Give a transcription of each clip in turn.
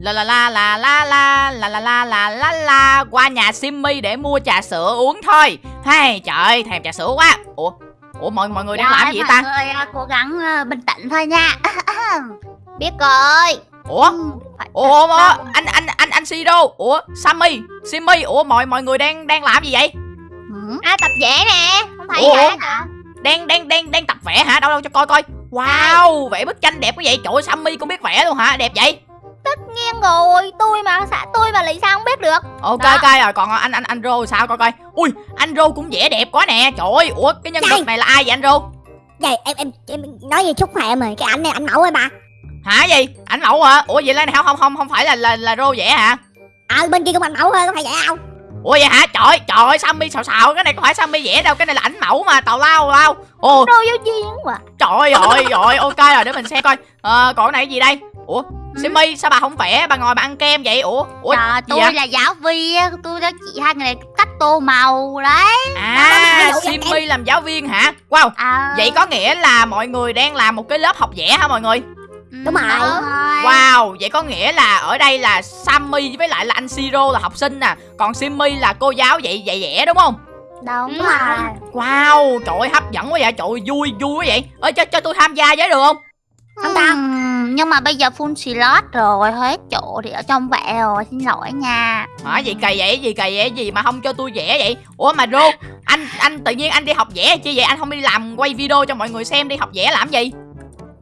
La la la la la la la la la la la la qua nhà Simmy để mua trà sữa uống thôi. Hay trời thèm trà sữa quá. Ủa, ủa mọi mọi người đang làm gì ta? Mọi người à, cố gắng à, bình tĩnh thôi nha. Biết rồi. Ủa, Ừ, ủa, anh anh anh anh Siro, ủa Sammy, Simmy, ủa mọi mọi người đang đang làm gì vậy? Ừ. À tập vẽ nè. Không thấy Ủa? vẽ hả? Đang đang đang đang tập vẽ hả? Đâu đâu cho coi coi. Wow, vẽ bức tranh đẹp quá vậy. Trời ơi, Sammy cũng biết vẽ luôn hả? Đẹp vậy. Nghiêng rồi. Tôi mà xã tôi mà lấy sao không biết được. Ok Đó. ok rồi, còn anh anh anh Rô sao coi coi. Ui, anh Rô cũng vẽ đẹp quá nè. Trời ơi, ủa cái nhân vật này là ai vậy anh Rô? Vậy em em em nói gì chúc khoe em rồi cái ảnh này ảnh mẫu ơi bà Hả gì? Ảnh mẫu hả? Ủa vậy là không không không không phải là là là Rô vẽ hả? ờ bên kia cũng ảnh mẫu thôi có phải vậy không Ủa vậy hả? Trời trời ơi Sammy xào xào cái này có phải Sammy vẽ đâu, cái này là ảnh mẫu mà, tào lao lao. Ồ, Đồ giáo viên quá. trời ơi rồi, ok rồi để mình xem coi. Ờ còn cái này cái gì đây? Ủa, Simmy sao bà không vẽ, bà ngồi bà ăn kem vậy? Ủa, ủa Trời, tôi vậy? là giáo viên, tôi đã chỉ hai người này cách tô màu đấy. À, Đó, Simmy làm giáo viên hả? Wow, À, vậy có nghĩa là mọi người đang làm một cái lớp học vẽ hả mọi người? ừ, Đúng rồi. Wow, vậy có nghĩa là ở đây là Sammy với lại là anh Siro là học sinh nè Còn Simmy là cô giáo dạy dạy vẽ đúng không? Đúng rồi. Wow, trời ơi hấp dẫn quá vậy, trời ơi vui vui quá vậy Ơi cho, cho tôi tham gia với được không? Không. Ừm, nhưng mà bây giờ full slot rồi, hết chỗ thì ở trong vẽ rồi, xin lỗi nha. Hả gì kỳ vậy, gì kỳ vậy, gì mà không cho tôi vẽ vậy? Ủa mà Rô, anh anh tự nhiên anh đi học vẽ chi vậy, anh không đi làm quay video cho mọi người xem đi học vẽ làm gì?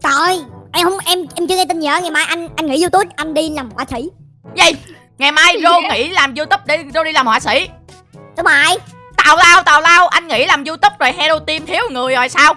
Trời em không em em chưa nghe tin hết. Ngày mai anh anh nghỉ youtube anh đi làm họa sĩ. Gì, ngày mai Rô nghỉ làm youtube để Rô đi làm họa sĩ. Đúng rồi Tào lao, tào lao, anh nghỉ làm youtube rồi Hero Team thiếu người rồi sao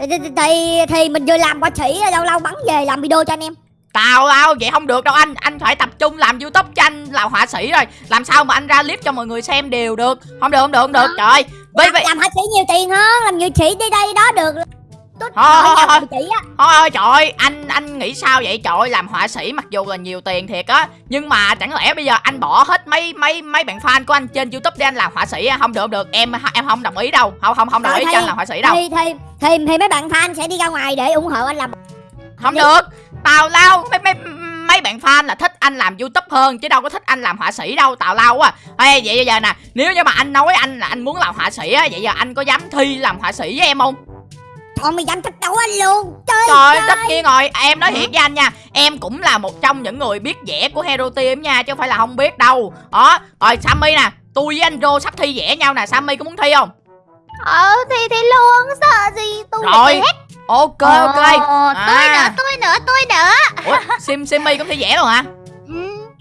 thì, thì, mình vừa làm họa sĩ lâu lâu bắn về làm video cho anh em. Tào lao vậy không được đâu anh. Anh phải tập trung làm youtube cho anh là họa sĩ rồi. Làm sao mà anh ra clip cho mọi người xem đều được. Không được không được không được. Trời ơi. Với làm họa sĩ nhiều tiền hơn làm nghệ sĩ đi đây đó được tôi Thôi, thôi, sĩ á. Thôi ơi trời. Ơi anh anh nghĩ sao vậy? Trời ơi làm họa sĩ mặc dù là nhiều tiền thiệt á Nhưng mà chẳng lẽ bây giờ anh bỏ hết mấy mấy mấy bạn fan của anh trên youtube để anh làm họa sĩ á? Không được được. Em em không đồng ý đâu. Không không không đồng ý cho anh làm họa sĩ đâu. thì, thì thì thì mấy bạn fan sẽ đi ra ngoài để ủng hộ anh làm Không được. Tào lao mấy mấy mấy bạn fan là thích anh làm youtube hơn chứ đâu có thích anh làm họa sĩ đâu tào lao quá Ê, vậy bây giờ nè nếu như mà anh nói anh là anh muốn làm họa sĩ á vậy giờ anh có dám thi làm họa sĩ với em không mày dám thách đấu anh luôn. Trời Trời ơi, tất nhiên rồi Em nói thiệt với anh nha. Em cũng là một trong những người biết vẽ của Hero Team nha Chứ không phải là không biết đâu. Đó Rồi Sammy nè. Tôi với anh Rô sắp thi vẽ nhau nè. Sammy có muốn thi không? Ờ, thì thì luôn, sợ gì, tôi Rồi. tôi. Ok ok. Ờ, tôi À. nữa, tôi nữa, tôi nữa. Ủa Sim Simmy cũng thi vẽ luôn hả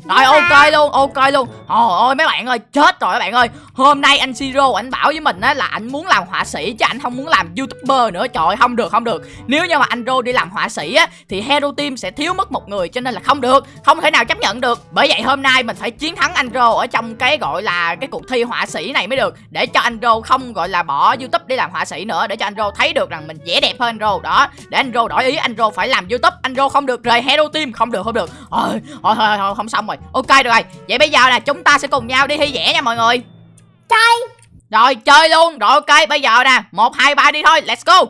Rồi ok luôn ok luôn. Trời ơi mấy bạn ơi chết rồi các bạn ơi. Hôm nay anh Siro anh bảo với mình á là anh muốn làm họa sĩ Chứ anh không muốn làm youtuber nữa. Trời ơi không được không được. Nếu như mà anh Rô đi làm họa sĩ á Thì Hero Team sẽ thiếu mất một người Cho nên là không được. Không thể nào chấp nhận được. Bởi vậy hôm nay mình phải chiến thắng anh Rô Ở trong cái gọi là cái cuộc thi họa sĩ này mới được. Để cho anh Rô không gọi là bỏ youtube đi làm họa sĩ nữa. Để cho anh Rô thấy được rằng mình vẽ đẹp hơn anh Rô Đó để anh Rô đổi ý anh Rô phải làm youtube. Anh Rô không được rời Hero Team. Không được không được. Ôi, thôi, thôi, thôi, không xong rồi Ok được rồi Vậy bây giờ nè chúng ta sẽ cùng nhau đi thi vẽ nha mọi người. Chơi. Rồi chơi luôn. Rồi ok bây giờ nè một hai ba đi thôi Let's go.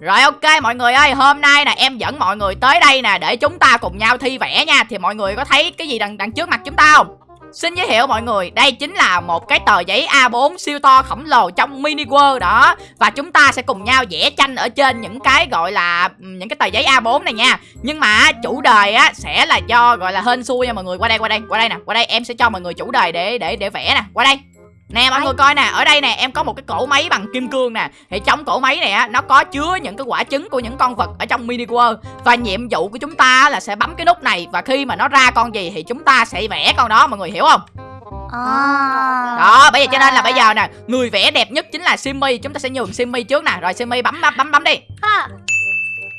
Rồi ok mọi người ơi Hôm nay nè em dẫn mọi người tới đây nè Để chúng ta cùng nhau thi vẽ nha. Thì mọi người có thấy cái gì đằng đằng trước mặt chúng ta không Xin giới thiệu mọi người, đây chính là một cái tờ giấy A4 siêu to khổng lồ trong mini world đó. Và chúng ta sẽ cùng nhau vẽ tranh ở trên những cái gọi là ừ, những cái tờ giấy A4 này nha. Nhưng mà chủ đề á sẽ là do gọi là hên xui nha mọi người. Qua đây, qua đây, qua đây nè, qua đây em sẽ cho mọi người chủ đề để để để vẽ nè, qua đây. Nè mọi người coi nè, ở đây nè em có một cái cổ máy bằng kim cương nè. Thì trong cổ máy này á, nó có chứa những cái quả trứng của những con vật ở trong mini world. Và nhiệm vụ của chúng ta là sẽ bấm cái nút này Và khi mà nó ra con gì thì chúng ta sẽ vẽ con đó mọi người hiểu không? À. Đó, bây giờ cho nên là bây giờ nè Người vẽ đẹp nhất chính là Simmy. Chúng ta sẽ nhường Simmy trước nè. Rồi Simmy bấm bấm bấm, bấm đi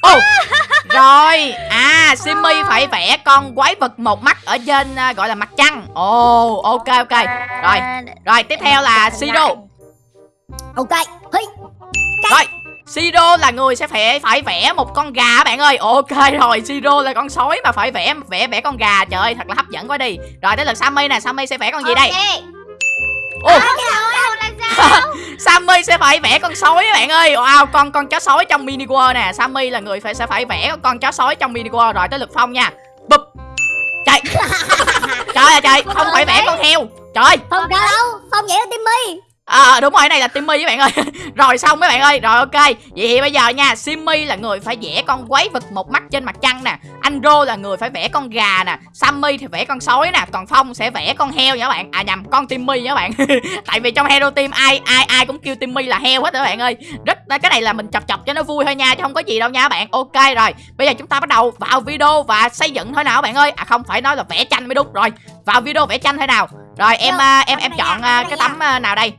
Ồ, Rồi, à Simmy phải vẽ con quái vật một mắt Ở trên à, gọi là mặt trăng. Ồ, ok ok. Rồi, rồi tiếp theo là Siro. Ok Hey. Rồi Siro là người sẽ phải phải vẽ một con gà bạn ơi. Ok rồi Siro là con sói mà phải vẽ vẽ vẽ con gà. Trời ơi thật là hấp dẫn quá đi. Rồi tới lượt Sammy nè. Sammy sẽ vẽ con gì đây? Ok. Ồ À, Sammy sẽ phải vẽ con sói các bạn ơi. Wow con con chó sói trong mini world nè. Sammy là người phải sẽ phải vẽ con chó sói trong mini world. Rồi tới lượt Phong nha. Bụp. Trời Trời ơi trời Không phải vẽ con heo. Trời. Không đâu. Không vậy là À đúng rồi, này là Timmy các bạn ơi. Rồi xong mấy bạn ơi, rồi ok. Vậy thì bây giờ nha, Simmy là người phải vẽ con quái vật một mắt trên mặt trăng nè. Anh Rô là người phải vẽ con gà nè. Sammy thì vẽ con sói nè. Còn Phong sẽ vẽ con heo nha các bạn. À nhầm, con Timmy nha các bạn. Tại vì trong Hero Team ai ai ai cũng kêu Timmy là heo hết các bạn ơi. Rất Cái này là mình chọc chọc cho nó vui thôi nha Chứ không có gì đâu nha các bạn. Ok rồi, bây giờ chúng ta bắt đầu vào video và xây dựng thôi nào các bạn ơi. À không, phải nói là vẽ tranh mới đúng. Rồi, vào video vẽ tranh thôi nào. Rồi em à, em em chọn à, tắm cái tấm à, nào đây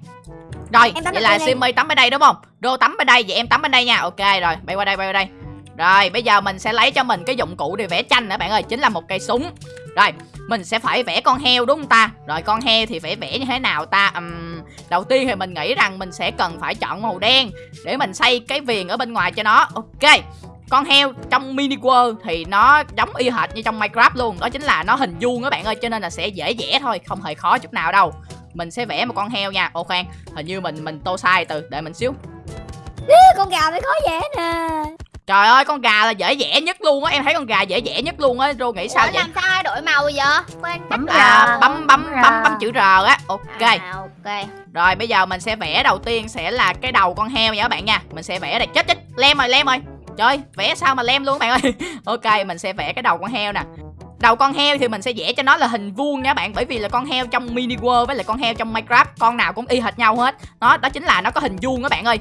rồi, Em vậy là. Simmy tắm bên đây đúng không? Rô tắm bên đây, vậy em tắm bên đây nha. Ok rồi, bay qua đây, bay qua đây. Rồi, bây giờ mình sẽ lấy cho mình cái dụng cụ để vẽ tranh nữa bạn ơi, chính là một cây súng. Rồi, mình sẽ phải vẽ con heo đúng không ta? Rồi con heo thì phải vẽ như thế nào ta? Ừm, đầu tiên thì mình nghĩ rằng mình sẽ cần phải chọn màu đen để mình xây cái viền ở bên ngoài cho nó. Ok. Con heo trong mini world thì nó giống y hệt như trong Minecraft luôn Đó chính là nó hình vuông các bạn ơi Cho nên là sẽ dễ vẽ thôi Không hề khó chút nào đâu Mình sẽ vẽ một con heo nha. Ồ khoan Hình như mình mình tô sai từ Đợi mình xíu. Con gà mới khó vẽ nè. Trời ơi con gà là dễ vẽ nhất luôn á. Em thấy con gà dễ vẽ nhất luôn á Rô nghĩ sao Ủa, vậy? làm sao ai đổi màu vậy? Quên Bấm à, là- bấm bấm Bấm bấm chữ R á. Ok. À, ok. Rồi bây giờ mình sẽ vẽ đầu tiên sẽ là cái đầu con heo nha các bạn nha. Mình sẽ vẽ đây. Chết chết. Lem rồi lem rồi Trời vẽ sao mà lem luôn các bạn ơi? Ok mình sẽ vẽ cái đầu con heo nè Đầu con heo thì mình sẽ vẽ cho nó là hình vuông nha bạn Bởi vì là con heo trong mini world với lại con heo trong Minecraft Con nào cũng y hệt nhau hết. Đó đó chính là nó có hình vuông các bạn ơi.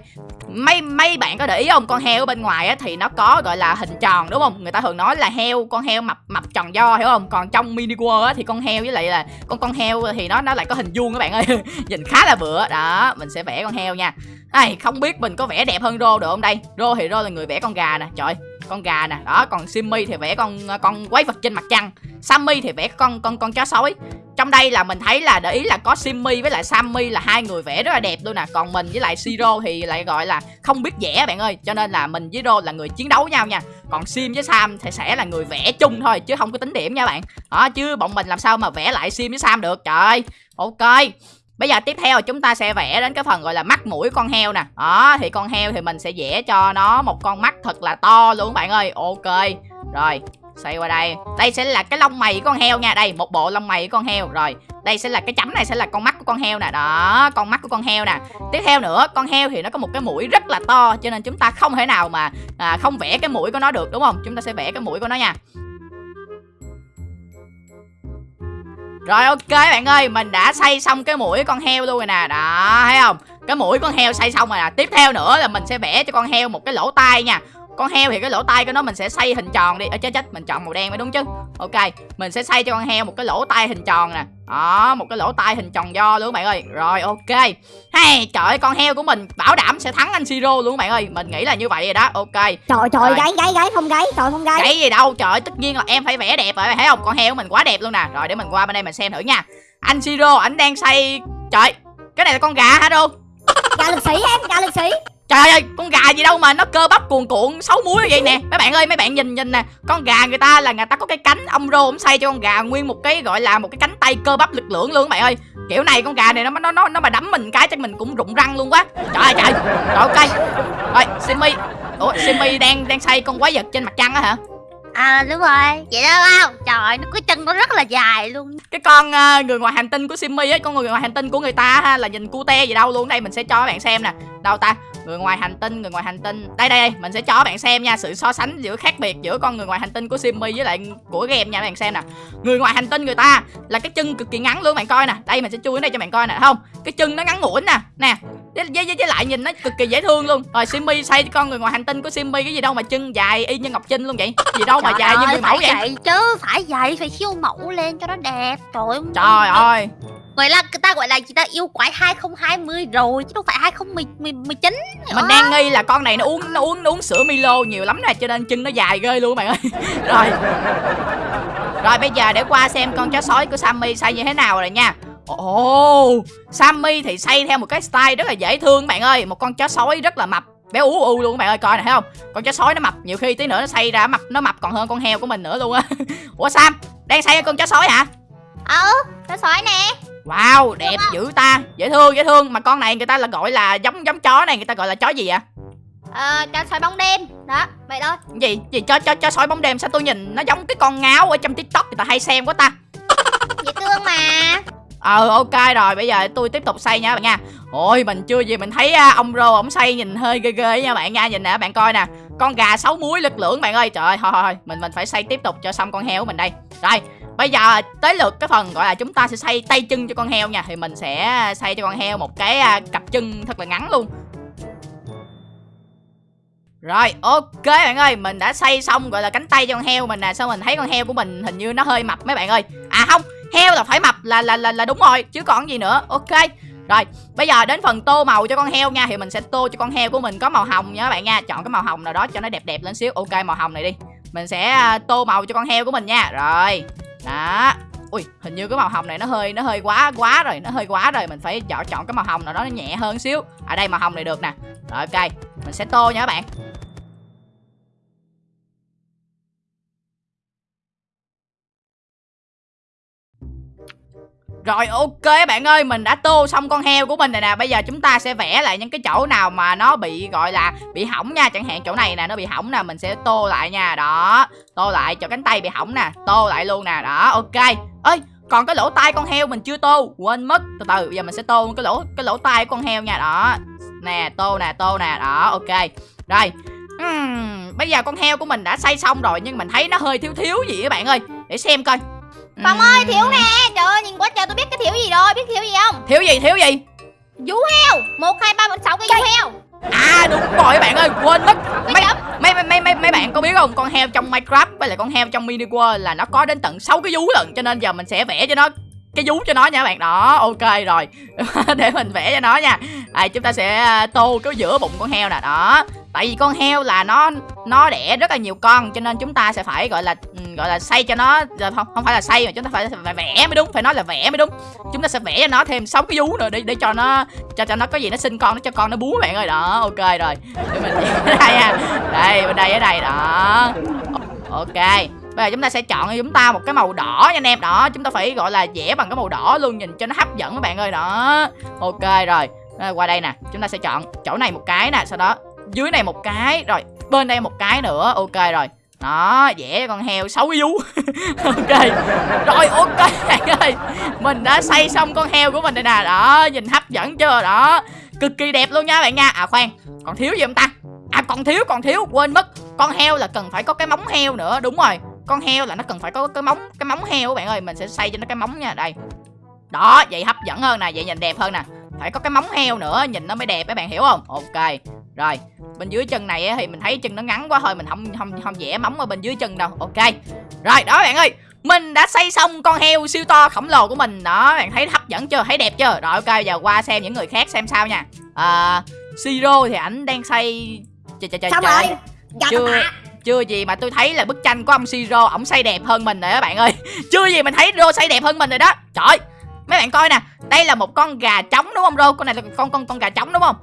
Mấy mấy bạn có để ý không Con heo ở bên ngoài á, thì nó có gọi là hình tròn đúng không? Người ta thường nói là heo Con heo mập mập tròn do hiểu không? Còn trong mini world á, thì con heo với lại là Con con heo thì nó nó lại có hình vuông các bạn ơi. Nhìn khá là bựa. Đó mình sẽ vẽ con heo nha. Ai, không biết mình có vẽ đẹp hơn Rô được không đây? Rô thì Rô là người vẽ con gà nè Trời con gà nè. Đó, còn Simmy thì vẽ con con quái vật trên mặt trăng. Sammy thì vẽ con con con chó sói. Trong đây là mình thấy là để ý là có Simmy với lại Sammy là hai người vẽ rất là đẹp luôn nè. Còn mình với lại Siro thì lại gọi là không biết vẽ bạn ơi. Cho nên là mình với Rô là người chiến đấu nhau nha. Còn Sim với Sam thì sẽ là người vẽ chung thôi, chứ không có tính điểm nha bạn. Đó, chứ bọn mình làm sao mà vẽ lại Sim với Sam được? Trời ơi, ok. Bây giờ tiếp theo chúng ta sẽ vẽ đến cái phần gọi là mắt mũi con heo nè. Đó thì con heo thì mình sẽ vẽ cho nó một con mắt thật là to luôn các bạn ơi. Ok. Rồi xoay qua đây. Đây sẽ là cái lông mày của con heo nha. Đây một bộ lông mày của con heo. Rồi đây sẽ là cái chấm này sẽ là con mắt của con heo nè. Đó con mắt của con heo nè. Tiếp theo nữa con heo thì nó có một cái mũi rất là to Cho nên chúng ta không thể nào mà à, không vẽ cái mũi của nó được đúng không? Chúng ta sẽ vẽ cái mũi của nó nha. Rồi ok bạn ơi, mình đã xây xong cái mũi con heo luôn rồi nè. Đó, thấy không? Cái mũi con heo xây xong rồi nè. Tiếp theo nữa là mình sẽ vẽ cho con heo một cái lỗ tai nha. Con heo thì cái lỗ tai của nó mình sẽ xây hình tròn đi. Ở chết chết, mình chọn màu đen mới đúng chứ. Ok, mình sẽ xây cho con heo một cái lỗ tai hình tròn nè. Đó, một cái lỗ tai hình tròn do luôn bạn ơi. Rồi ok. Hay, trời ơi, con heo của mình bảo đảm sẽ thắng anh Siro luôn bạn ơi. Mình nghĩ là như vậy rồi đó, ok. Trời Rồi. trời gáy gáy gáy không gáy Trời không gáy. Cái gì đâu trời tất nhiên là em phải vẽ đẹp rồi thấy không? Con heo của mình quá đẹp luôn nè. Rồi để mình qua bên đây mình xem thử nha. Anh siro ảnh đang xây trời cái này là con gà hả đâu Gà lực sĩ em gà lực sĩ trời ơi con gà gì đâu mà nó cơ bắp cuồn cuộn xấu muối vậy nè. Mấy bạn ơi mấy bạn nhìn nhìn nè. Con gà người ta là người ta có cái cánh ông rô ông xây cho con gà nguyên một cái gọi là một cái cánh tay cơ bắp lực lượng luôn các bạn ơi. Kiểu này con gà này nó nó nó nó mà đấm mình cái chắc mình cũng rụng răng luôn quá. Trời ơi trời. Rồi ok rồi simmy ủa simmy đang đang xây con quái vật trên mặt trăng á hả? À đúng rồi. Vậy đó không? Trời nó cái chân nó rất là dài luôn. Cái con ờ, người ngoài hành tinh của Simmy á con người ngoài hành tinh của người ta ha là nhìn cute gì đâu luôn. Đây mình sẽ cho các bạn xem nè. Đâu ta người ngoài hành tinh người ngoài hành tinh. Đây đây đây mình sẽ cho bạn xem nha sự so sánh giữa khác biệt giữa con người ngoài hành tinh của Simmy với lại của game nha bạn xem nè. Người ngoài hành tinh người ta là cái chân cực kỳ ngắn luôn bạn coi nè. Đây mình sẽ chui đây cho bạn coi nè không? Cái chân nó ngắn ngủn nè. Nè với, với, với, lại nhìn nó cực kỳ dễ thương luôn. Rồi Simmy xây con người ngoài hành tinh của Simmy cái gì đâu mà chân dài y như ngọc trinh luôn vậy? Gì đâu mà Trời dài như ơi, người mẫu vậy? vậy chứ Phải vậy Phải khiêu mẫu lên cho nó đẹp Trời ơi. Trời ơi Gọi là người ta gọi là người ta? Yêu quái 2020 rồi Chứ đâu phải 2019 mình đang nghi là con này nó uống nó uống nó uống sữa Milo nhiều lắm nè cho nên chân nó dài ghê luôn bạn ơi. Rồi. Rồi bây giờ để qua xem con chó sói của Sammy xây như thế nào rồi nha. Ồ Sammy thì xây theo một cái style rất là dễ thương bạn ơi. Một con chó sói rất là mập béo ú u luôn các bạn ơi coi này thấy không? Con chó sói nó mập nhiều khi tí nữa nó xây ra mập nó mập còn hơn con heo của mình nữa luôn á. Ủa Sam đang xây con chó sói hả? Ờ Nó sói nè Wow đẹp dữ ta. Dễ thương dễ thương. Mà con này người ta là gọi là giống giống chó này. Người ta gọi là chó gì ạ Ờ, cho soi bóng đêm. Đó, vậy thôi. Gì? Gì cho cho cho soi bóng đêm? Sao tôi nhìn nó giống cái con ngáo ở trong tiktok? Người ta hay xem quá ta. Dễ thương mà. Ờ ok rồi. Bây giờ tôi tiếp tục xây nha bạn nha. Ôi mình chưa gì mình thấy à, ông Rô ổng xây nhìn hơi ghê ghê nha bạn nha. Nhìn nè bạn coi nè. Con gà sáu muối lực lưỡng bạn ơi. Trời ơi thôi thôi mình mình phải xây tiếp tục cho xong con heo của mình đây. Rồi bây giờ tới lượt cái phần gọi là chúng ta sẽ xây tay chân cho con heo nha. Thì mình sẽ xây cho con heo một cái à, cặp chân thật là ngắn luôn. Rồi ok bạn ơi. Mình đã xây xong gọi là cánh tay cho con heo mình nè. Sao mình thấy con heo của mình hình như nó hơi mập mấy bạn ơi. À không. Heo là phải mập là là là, là đúng rồi Chứ còn gì nữa. Ok. Rồi, bây giờ đến phần tô màu cho con heo nha. Thì mình sẽ tô cho con heo của mình có màu hồng nha các bạn nha. Chọn cái màu hồng nào đó cho nó đẹp đẹp lên xíu. Ok, màu hồng này đi. Mình sẽ à, tô màu cho con heo của mình nha. Rồi, đó. Ui, hình như cái màu hồng này nó hơi nó hơi quá quá rồi Nó hơi quá rồi, mình phải chọn chọn cái màu hồng nào đó nó nhẹ hơn xíu. À đây màu hồng này được nè. Rồi ok, mình sẽ tô nha các bạn. Rồi ok bạn ơi Mình đã tô xong con heo của mình rồi nè. Bây giờ chúng ta sẽ vẽ lại những cái chỗ nào mà nó bị gọi là bị hỏng nha. Chẳng hạn chỗ này nè nó bị hỏng nè Mình sẽ tô lại nha. Đó Tô lại chỗ cánh tay bị hỏng nè Tô lại luôn nè. Đó ok. Ơi còn cái lỗ tai con heo mình chưa tô Quên mất. Từ từ bây giờ mình sẽ tô cái lỗ cái lỗ tai của con heo nha. Đó Nè tô nè tô nè. Đó ok. Rồi uhm, Bây giờ con heo của mình đã xây xong rồi Nhưng mình thấy nó hơi thiếu thiếu gì các bạn ơi. Để xem coi. Phong ơi thiếu nè. Trời ơi nhìn quá trời tôi biết cái thiếu gì rồi Biết thiếu gì không? Thiếu gì thiếu gì? Vú heo. Một hai ba bốn sáu cái vú heo. À đúng rồi các bạn ơi quên mất. Mấy, mấy, mấy, mấy, mấy, mấy bạn có biết không? Con heo trong Minecraft với lại con heo trong Mini World Là nó có đến tận 6 cái vú lận Cho nên giờ mình sẽ vẽ cho nó cái vú cho nó nha các bạn. Đó ok rồi. Để mình vẽ cho nó nha. À, chúng ta sẽ à, tô cái giữa bụng con heo nè. Đó tại vì con heo là nó nó đẻ rất là nhiều con cho nên chúng ta sẽ phải gọi là ừ, gọi là xây cho nó không không phải là xây mà chúng ta phải, phải vẽ mới đúng phải nói là vẽ mới đúng. Chúng ta sẽ vẽ cho nó thêm sáu cái vú nữa để để cho nó cho cho nó có gì nó sinh con nó cho con nó bú bạn ơi. Đó ok rồi. Để mình ở đây nha. Đây bên đây ở đây đó. Ok. Bây giờ chúng ta sẽ chọn cho chúng ta một cái màu đỏ nha anh em. Đó chúng ta phải gọi là vẽ bằng cái màu đỏ luôn Nhìn cho nó hấp dẫn các bạn ơi. Đó Ok rồi. À, Qua đây nè. Chúng ta sẽ chọn chỗ này một cái nè Sau đó dưới này một cái, Rồi bên đây một cái nữa, Ok rồi. Đó vẽ con heo xấu vú. Ok. Rồi, ok, bạn ơi. Mình đã xây xong con heo của mình đây nè. Đó, nhìn hấp dẫn chưa? Đó, cực kỳ đẹp luôn nha bạn nha. À khoan, còn thiếu gì không ta? À còn thiếu còn thiếu, quên mất. Con heo là cần phải có cái móng heo nữa. Đúng rồi, con heo là nó cần phải có cái móng cái móng heo bạn ơi. Mình sẽ xây cho nó cái móng nha. Đây. Đó, vậy hấp dẫn hơn nè, vậy nhìn đẹp hơn nè. Phải có cái móng heo nữa, nhìn nó mới đẹp các bạn, hiểu không? Ok rồi bên dưới chân này thì mình thấy chân nó ngắn quá thôi mình không không không vẽ móng ở bên dưới chân đâu. Ok. Rồi đó bạn ơi mình đã xây xong con heo siêu to khổng lồ của mình. Đó bạn thấy hấp dẫn chưa? Thấy đẹp chưa? Rồi ok giờ qua xem những người khác xem sao nha. À, siro thì ảnh đang xây trời trời trời xong trời rồi. Gặp chưa tạ. chưa gì mà tôi thấy là bức tranh của ông Siro ổng xây đẹp hơn mình rồi đó bạn ơi. Chưa gì mình thấy Rô xây đẹp hơn mình rồi đó. Trời mấy bạn coi nè đây là một con gà trống đúng không Rô con này là con con con gà trống đúng không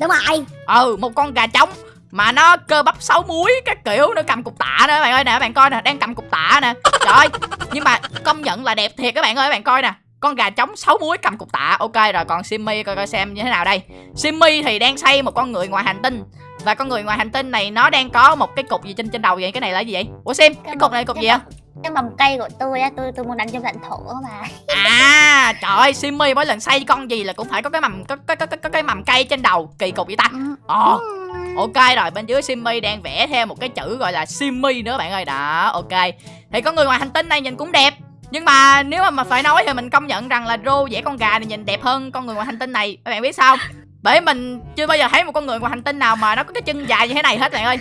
đúng rồi. Ừ một con gà trống mà nó cơ bắp sáu múi các kiểu nó cầm cục tạ nữa bạn ơi nè bạn coi nè đang cầm cục tạ nè. Trời ơi nhưng mà công nhận là đẹp thiệt các bạn ơi bạn coi nè. Con gà trống sáu múi cầm cục tạ ok rồi còn simmy coi coi xem như thế nào đây. Simmy thì đang xây một con người ngoài hành tinh. Và con người ngoài hành tinh này nó đang có một cái cục gì trên trên đầu vậy? Cái này là gì vậy? Ủa sim cái cục này cục gì á Cái mầm cây của tôi á Tôi tôi muốn đánh trong lãnh thổ mà. À trời ơi simmy mỗi lần xây con gì là cũng phải có cái mầm có có có, có, có cái mầm cây trên đầu. Kỳ cục vậy ta. Ồ Ừ. Ok rồi bên dưới Simmy đang vẽ thêm một cái chữ gọi là Simmy nữa bạn ơi. Đó ok. Thì con người ngoài hành tinh này nhìn cũng đẹp. Nhưng mà nếu mà, mà phải nói thì mình công nhận rằng là Rô vẽ con gà này nhìn đẹp hơn con người ngoài hành tinh này. Các bạn biết sao không? Bởi mình chưa bao giờ thấy một con người ngoài hành tinh nào mà nó có cái chân dài như thế này hết bạn ơi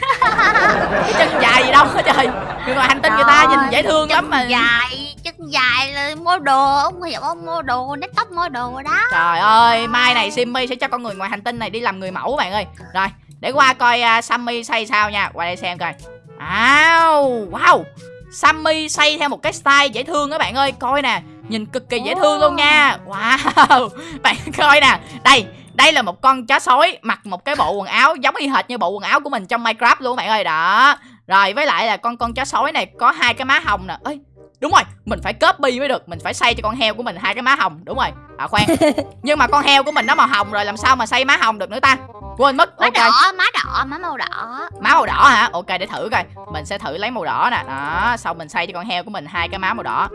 Cái chân dài gì đâu hết trời Người ngoài hành tinh người ta nhìn dễ thương lắm mà dài chân dài là mua đồ ông hiểu không mua đồ nét tóc mua đồ đó Trời ơi, mai này Simmy sẽ cho con người ngoài hành tinh này đi làm người mẫu bạn ơi. Rồi, để qua coi uh, Sammy xây sao nha. Qua đây xem coi. Wow, wow. Sammy xây theo một cái style dễ thương các bạn ơi. Coi nè, nhìn cực kỳ dễ thương luôn nha. Wow. Bạn coi nè. Đây, đây là một con chó sói mặc một cái bộ quần áo giống y hệt như bộ quần áo của mình trong Minecraft luôn bạn ơi. Đó. Rồi với lại là con con chó sói này có hai cái má hồng nè. Ơi, đúng rồi mình phải copy mới được. Mình phải xây cho con heo của mình hai cái má hồng. Đúng rồi à khoan. Nhưng mà con heo của mình nó màu hồng rồi làm sao mà xây má hồng được nữa ta? Quên mất má ok. đỏ má đỏ má màu đỏ. Má màu đỏ hả? Ok để thử coi. Mình sẽ thử lấy màu đỏ nè. Đó xong mình xây cho con heo của mình hai cái má màu đỏ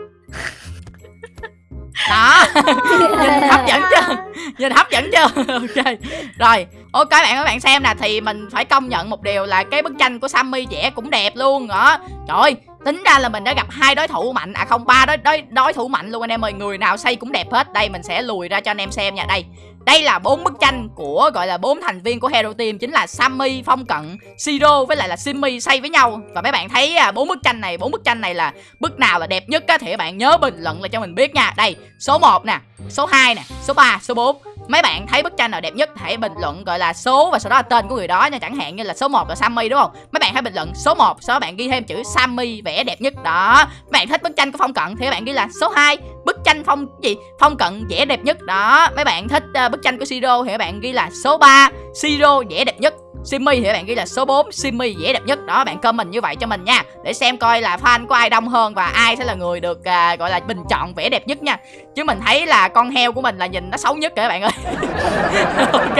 đó. Nhìn hấp dẫn chưa? Nhìn hấp dẫn chưa? Ok. Rồi ok bạn các bạn xem nè thì mình phải công nhận một điều là cái bức tranh của Sammy vẽ cũng đẹp luôn đó. Trời ơi tính ra là mình đã gặp hai đối thủ mạnh à không ba đối đối đối thủ mạnh luôn anh em ơi người nào xây cũng đẹp hết. Đây mình sẽ lùi ra cho anh em xem nha. Đây đây là bốn bức tranh của gọi là bốn thành viên của Hero Team chính là Sammy, Phong Cận, Siro với lại là Simmy xây với nhau và mấy bạn thấy à, bốn bức tranh này, bốn bức tranh này là bức nào là đẹp nhất á thì các bạn nhớ bình luận lại cho mình biết nha. Đây, số 1 nè, số 2 nè, số 3, số 4. Mấy bạn thấy bức tranh nào đẹp nhất hãy bình luận gọi là số và sau đó là tên của người đó nha, chẳng hạn như là số 1 là Sammy đúng không? Mấy bạn hãy bình luận số 1, sau đó bạn ghi thêm chữ Sammy vẽ đẹp nhất. Đó. Mấy bạn thích bức tranh của Phong Cận thì các bạn ghi là số 2, bức tranh phong gì? Phong cận vẽ đẹp nhất. Đó. Mấy bạn thích uh, bức tranh của siro thì các bạn ghi là số 3 siro vẽ đẹp nhất. Simmy thì các bạn ghi là số 4 Simmy vẽ đẹp nhất. Đó bạn comment như vậy cho mình nha để xem coi là fan của ai đông hơn và ai sẽ là người được uh, gọi là bình chọn vẽ đẹp nhất nha chứ mình thấy là con heo của mình là nhìn nó xấu nhất kìa các bạn ơi. Ok,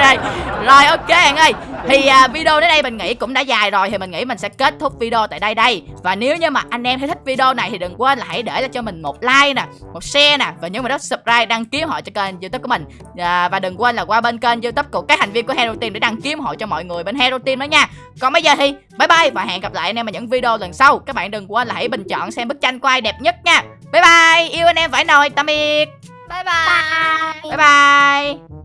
rồi, ok bạn ơi thì uh, video đến đây mình nghĩ cũng đã dài rồi thì mình nghĩ mình sẽ kết thúc video tại đây đây. Và nếu như mà anh em thấy thích video này thì đừng quên là hãy để lại cho mình một like nè một share nè và nhớ vào đó subscribe đăng ký họ cho kênh youtube của mình. À, và đừng quên là qua bên kênh youtube của các thành viên của hero team để đăng ký họ cho mọi người bên hero team đó nha. Còn bây giờ thì bye bye và hẹn gặp lại anh em ở những video lần sau. Các bạn đừng quên là hãy bình chọn xem bức tranh của ai đẹp nhất nha. Bye bye yêu anh em phải nồi tạm biệt. Bye bye. Bye bye